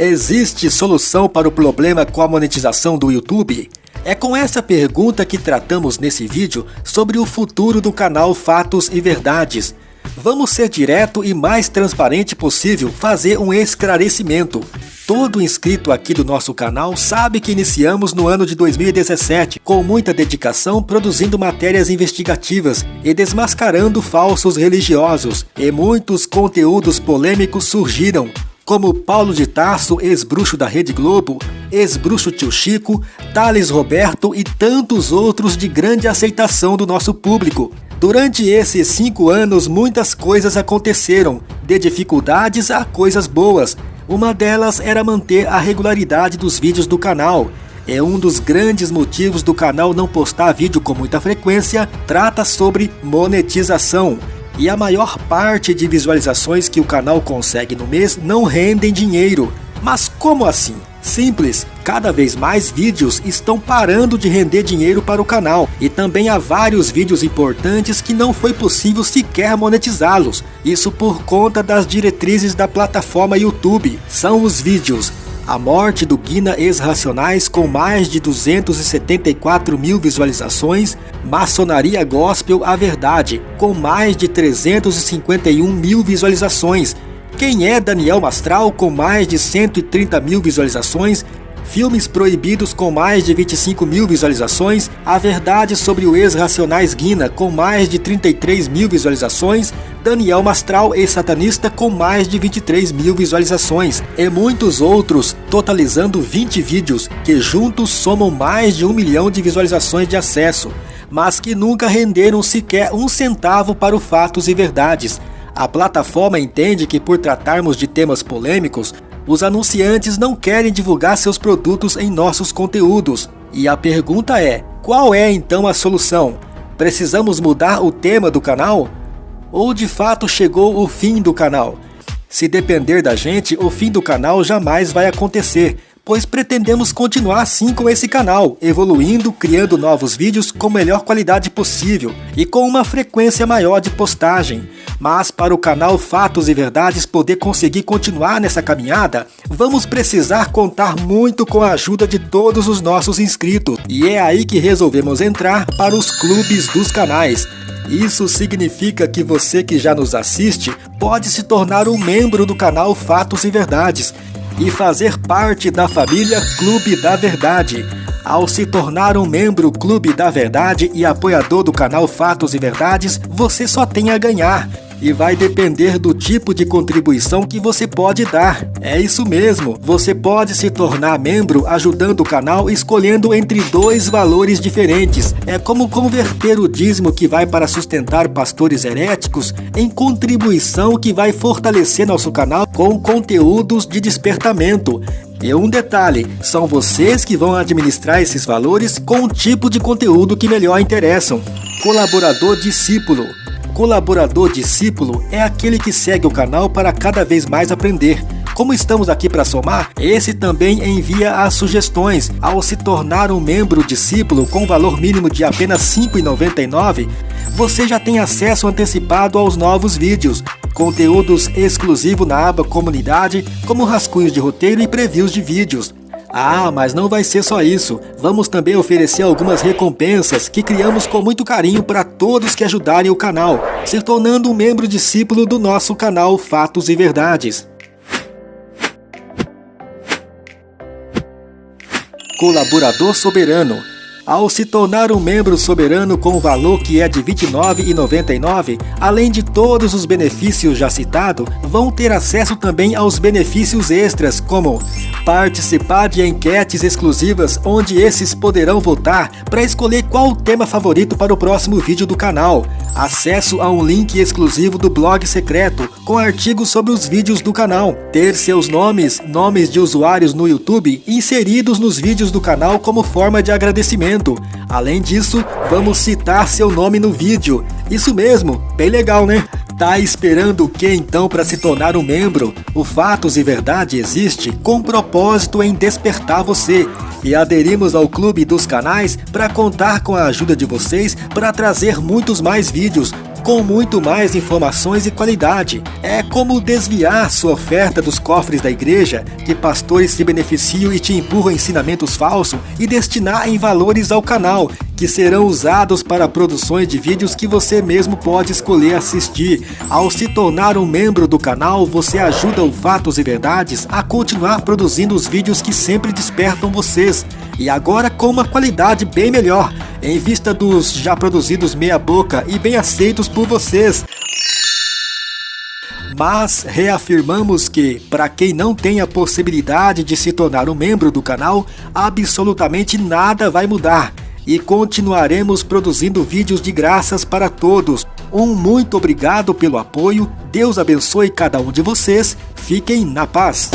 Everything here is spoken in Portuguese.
Existe solução para o problema com a monetização do YouTube? É com essa pergunta que tratamos nesse vídeo sobre o futuro do canal Fatos e Verdades. Vamos ser direto e mais transparente possível fazer um esclarecimento. Todo inscrito aqui do nosso canal sabe que iniciamos no ano de 2017 com muita dedicação produzindo matérias investigativas e desmascarando falsos religiosos, e muitos conteúdos polêmicos surgiram, como Paulo de Tarso, ex-bruxo da Rede Globo, ex-bruxo Tio Chico, Thales Roberto e tantos outros de grande aceitação do nosso público. Durante esses cinco anos, muitas coisas aconteceram, de dificuldades a coisas boas. Uma delas era manter a regularidade dos vídeos do canal. É um dos grandes motivos do canal não postar vídeo com muita frequência, trata sobre monetização e a maior parte de visualizações que o canal consegue no mês não rendem dinheiro. Mas como assim? Simples, cada vez mais vídeos estão parando de render dinheiro para o canal e também há vários vídeos importantes que não foi possível sequer monetizá-los. Isso por conta das diretrizes da plataforma YouTube. São os vídeos a morte do Guina Ex-Racionais com mais de 274 mil visualizações, Maçonaria Gospel A Verdade com mais de 351 mil visualizações, Quem é Daniel Mastral com mais de 130 mil visualizações Filmes proibidos com mais de 25 mil visualizações, A Verdade sobre o ex-Racionais Guina com mais de 33 mil visualizações, Daniel Mastral ex-satanista com mais de 23 mil visualizações, e muitos outros, totalizando 20 vídeos que juntos somam mais de um milhão de visualizações de acesso, mas que nunca renderam sequer um centavo para o Fatos e Verdades. A plataforma entende que por tratarmos de temas polêmicos, os anunciantes não querem divulgar seus produtos em nossos conteúdos. E a pergunta é: qual é então a solução? Precisamos mudar o tema do canal? Ou de fato chegou o fim do canal? Se depender da gente, o fim do canal jamais vai acontecer, pois pretendemos continuar assim com esse canal, evoluindo, criando novos vídeos com melhor qualidade possível e com uma frequência maior de postagem. Mas para o canal Fatos e Verdades poder conseguir continuar nessa caminhada, vamos precisar contar muito com a ajuda de todos os nossos inscritos. E é aí que resolvemos entrar para os clubes dos canais. Isso significa que você que já nos assiste pode se tornar um membro do canal Fatos e Verdades e fazer parte da família Clube da Verdade. Ao se tornar um membro Clube da Verdade e apoiador do canal Fatos e Verdades, você só tem a ganhar e vai depender do tipo de contribuição que você pode dar. É isso mesmo, você pode se tornar membro ajudando o canal escolhendo entre dois valores diferentes. É como converter o dízimo que vai para sustentar pastores heréticos em contribuição que vai fortalecer nosso canal com conteúdos de despertamento. E um detalhe, são vocês que vão administrar esses valores com o tipo de conteúdo que melhor interessam. Colaborador discípulo colaborador discípulo é aquele que segue o canal para cada vez mais aprender. Como estamos aqui para somar, esse também envia as sugestões. Ao se tornar um membro discípulo com valor mínimo de apenas R$ 5,99, você já tem acesso antecipado aos novos vídeos, conteúdos exclusivos na aba Comunidade, como rascunhos de roteiro e previews de vídeos. Ah, mas não vai ser só isso. Vamos também oferecer algumas recompensas que criamos com muito carinho para todos que ajudarem o canal, se tornando um membro discípulo do nosso canal Fatos e Verdades. Colaborador Soberano ao se tornar um membro soberano com o valor que é de R$ 29,99, além de todos os benefícios já citados, vão ter acesso também aos benefícios extras, como participar de enquetes exclusivas onde esses poderão votar para escolher qual o tema favorito para o próximo vídeo do canal, acesso a um link exclusivo do blog secreto com artigos sobre os vídeos do canal, ter seus nomes, nomes de usuários no YouTube inseridos nos vídeos do canal como forma de agradecimento Além disso, vamos citar seu nome no vídeo. Isso mesmo, bem legal, né? Tá esperando o que então para se tornar um membro? O Fatos e Verdade existe com propósito em despertar você. E aderimos ao clube dos canais para contar com a ajuda de vocês para trazer muitos mais vídeos com muito mais informações e qualidade. É como desviar sua oferta dos cofres da igreja, que pastores se beneficiam e te empurram ensinamentos falsos, e destinar em valores ao canal, que serão usados para produções de vídeos que você mesmo pode escolher assistir. Ao se tornar um membro do canal, você ajuda o Fatos e Verdades a continuar produzindo os vídeos que sempre despertam vocês. E agora com uma qualidade bem melhor, em vista dos já produzidos meia boca e bem aceitos por vocês. Mas reafirmamos que, para quem não tem a possibilidade de se tornar um membro do canal, absolutamente nada vai mudar e continuaremos produzindo vídeos de graças para todos. Um muito obrigado pelo apoio, Deus abençoe cada um de vocês, fiquem na paz.